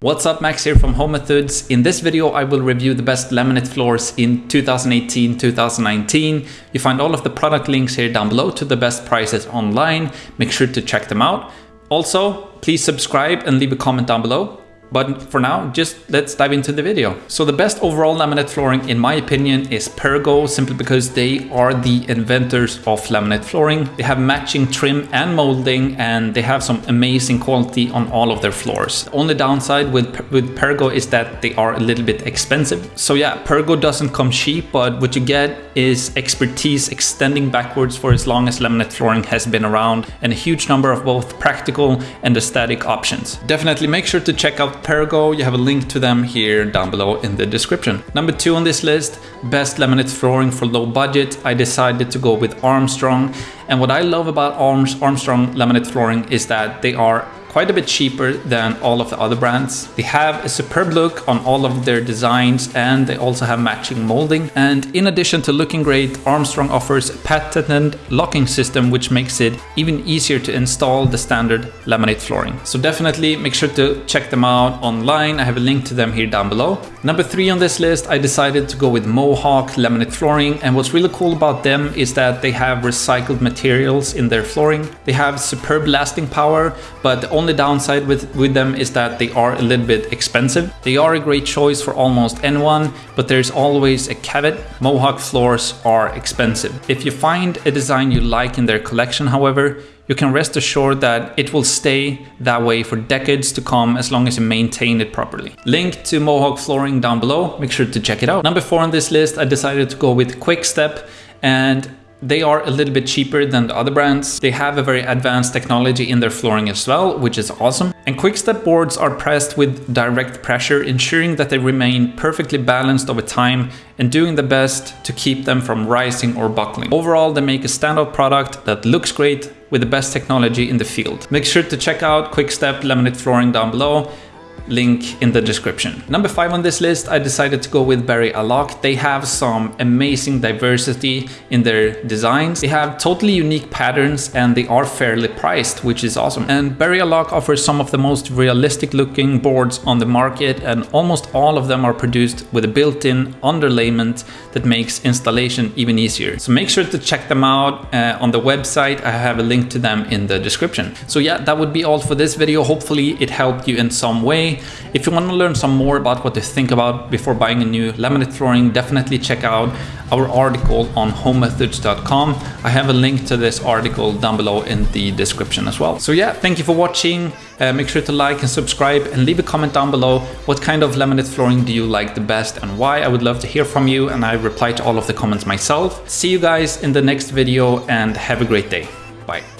What's up, Max here from Home Methods. In this video, I will review the best laminate floors in 2018-2019. You find all of the product links here down below to the best prices online. Make sure to check them out. Also, please subscribe and leave a comment down below. But for now, just let's dive into the video. So the best overall laminate flooring, in my opinion, is Pergo, simply because they are the inventors of laminate flooring. They have matching trim and molding, and they have some amazing quality on all of their floors. Only downside with, with Pergo is that they are a little bit expensive. So yeah, Pergo doesn't come cheap, but what you get is expertise extending backwards for as long as laminate flooring has been around, and a huge number of both practical and aesthetic options. Definitely make sure to check out Pergo, you have a link to them here down below in the description. Number two on this list, best laminate flooring for low budget. I decided to go with Armstrong. And what I love about Armstrong laminate flooring is that they are quite a bit cheaper than all of the other brands. They have a superb look on all of their designs and they also have matching molding. And in addition to looking great, Armstrong offers a patented locking system which makes it even easier to install the standard laminate flooring. So definitely make sure to check them out online. I have a link to them here down below. Number three on this list, I decided to go with Mohawk laminate flooring. And what's really cool about them is that they have recycled materials in their flooring. They have superb lasting power, but the only downside with, with them is that they are a little bit expensive. They are a great choice for almost anyone, but there's always a caveat. Mohawk floors are expensive. If you find a design you like in their collection, however, you can rest assured that it will stay that way for decades to come as long as you maintain it properly. Link to Mohawk flooring down below, make sure to check it out. Number four on this list, I decided to go with Quickstep and they are a little bit cheaper than the other brands. They have a very advanced technology in their flooring as well, which is awesome. And Quickstep boards are pressed with direct pressure, ensuring that they remain perfectly balanced over time and doing the best to keep them from rising or buckling. Overall, they make a standout product that looks great with the best technology in the field. Make sure to check out Quickstep laminate flooring down below link in the description. Number five on this list, I decided to go with BerryAlloc. They have some amazing diversity in their designs. They have totally unique patterns and they are fairly priced, which is awesome. And BerryAlloc offers some of the most realistic looking boards on the market and almost all of them are produced with a built-in underlayment that makes installation even easier. So make sure to check them out uh, on the website. I have a link to them in the description. So yeah, that would be all for this video. Hopefully it helped you in some way. If you want to learn some more about what to think about before buying a new laminate flooring, definitely check out our article on homemethods.com. I have a link to this article down below in the description as well. So yeah, thank you for watching. Uh, make sure to like and subscribe and leave a comment down below. What kind of laminate flooring do you like the best and why? I would love to hear from you and I reply to all of the comments myself. See you guys in the next video and have a great day. Bye.